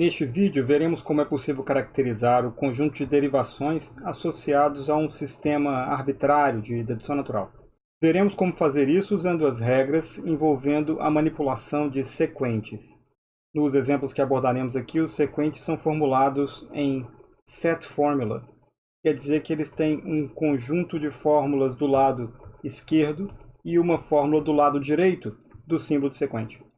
Neste vídeo, veremos como é possível caracterizar o conjunto de derivações associados a um sistema arbitrário de dedução natural. Veremos como fazer isso usando as regras envolvendo a manipulação de sequentes. Nos exemplos que abordaremos aqui, os sequentes são formulados em set formula. Quer dizer que eles têm um conjunto de fórmulas do lado esquerdo e uma fórmula do lado direito do símbolo de sequente.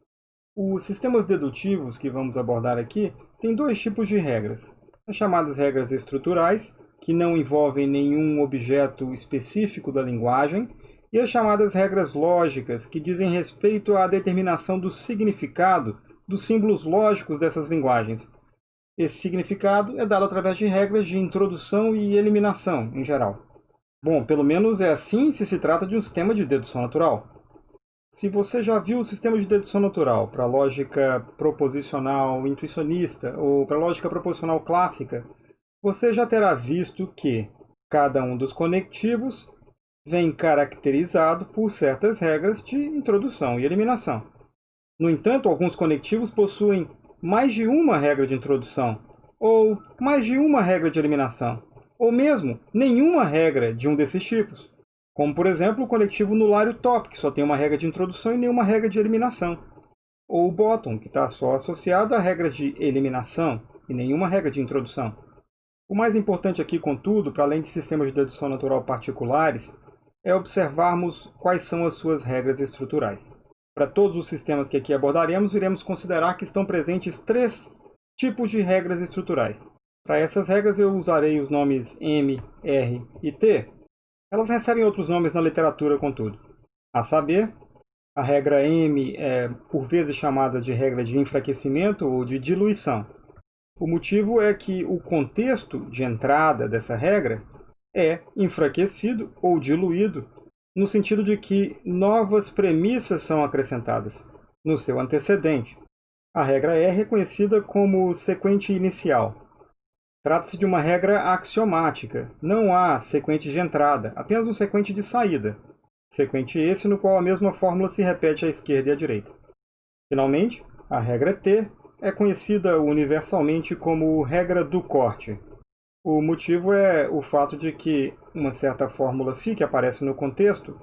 Os sistemas dedutivos que vamos abordar aqui têm dois tipos de regras. As chamadas regras estruturais, que não envolvem nenhum objeto específico da linguagem, e as chamadas regras lógicas, que dizem respeito à determinação do significado dos símbolos lógicos dessas linguagens. Esse significado é dado através de regras de introdução e eliminação, em geral. Bom, pelo menos é assim se se trata de um sistema de dedução natural. Se você já viu o sistema de dedução natural para lógica proposicional intuicionista ou para lógica proposicional clássica, você já terá visto que cada um dos conectivos vem caracterizado por certas regras de introdução e eliminação. No entanto, alguns conectivos possuem mais de uma regra de introdução, ou mais de uma regra de eliminação, ou mesmo nenhuma regra de um desses tipos. Como, por exemplo, o conectivo nulário top, que só tem uma regra de introdução e nenhuma regra de eliminação. Ou o bottom, que está só associado a regras de eliminação e nenhuma regra de introdução. O mais importante aqui, contudo, para além de sistemas de dedução natural particulares, é observarmos quais são as suas regras estruturais. Para todos os sistemas que aqui abordaremos, iremos considerar que estão presentes três tipos de regras estruturais. Para essas regras eu usarei os nomes M, R e T, elas recebem outros nomes na literatura, contudo. A saber, a regra M é por vezes chamada de regra de enfraquecimento ou de diluição. O motivo é que o contexto de entrada dessa regra é enfraquecido ou diluído no sentido de que novas premissas são acrescentadas no seu antecedente. A regra é conhecida como sequente inicial, Trata-se de uma regra axiomática. Não há sequente de entrada, apenas um sequente de saída. Sequente esse no qual a mesma fórmula se repete à esquerda e à direita. Finalmente, a regra T é conhecida universalmente como regra do corte. O motivo é o fato de que uma certa fórmula φ que aparece no contexto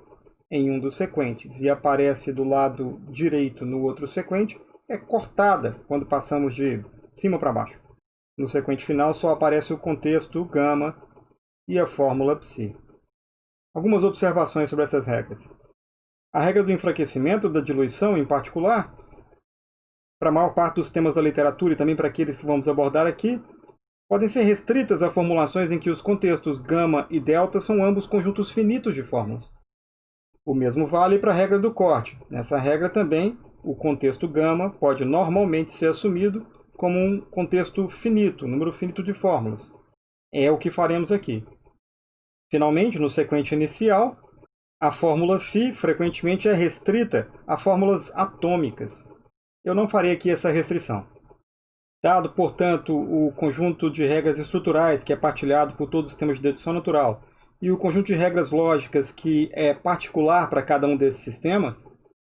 em um dos sequentes e aparece do lado direito no outro sequente é cortada quando passamos de cima para baixo. No sequente final só aparece o contexto gama e a fórmula psi. Algumas observações sobre essas regras. A regra do enfraquecimento da diluição, em particular, para a maior parte dos temas da literatura e também para aqueles que vamos abordar aqui, podem ser restritas a formulações em que os contextos gama e delta são ambos conjuntos finitos de fórmulas. O mesmo vale para a regra do corte. Nessa regra também, o contexto gama pode normalmente ser assumido como um contexto finito, número finito de fórmulas. É o que faremos aqui. Finalmente, no sequente inicial, a fórmula φ frequentemente é restrita a fórmulas atômicas. Eu não farei aqui essa restrição. Dado, portanto, o conjunto de regras estruturais que é partilhado por todos os sistemas de dedução natural e o conjunto de regras lógicas que é particular para cada um desses sistemas,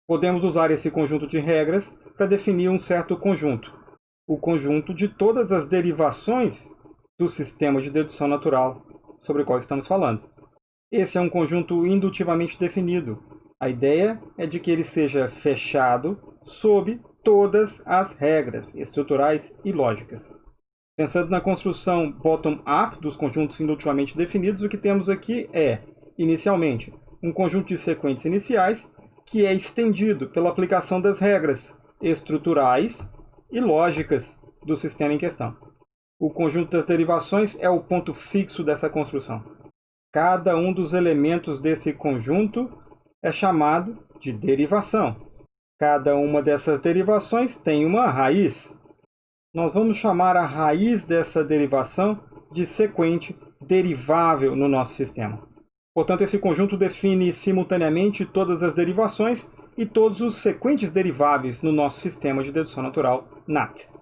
podemos usar esse conjunto de regras para definir um certo conjunto, o conjunto de todas as derivações do sistema de dedução natural sobre o qual estamos falando. Esse é um conjunto indutivamente definido. A ideia é de que ele seja fechado sob todas as regras estruturais e lógicas. Pensando na construção bottom-up dos conjuntos indutivamente definidos, o que temos aqui é, inicialmente, um conjunto de sequentes iniciais que é estendido pela aplicação das regras estruturais e lógicas do sistema em questão. O conjunto das derivações é o ponto fixo dessa construção. Cada um dos elementos desse conjunto é chamado de derivação. Cada uma dessas derivações tem uma raiz. Nós vamos chamar a raiz dessa derivação de sequente derivável no nosso sistema. Portanto, esse conjunto define simultaneamente todas as derivações e todos os sequentes deriváveis no nosso sistema de dedução natural NAT.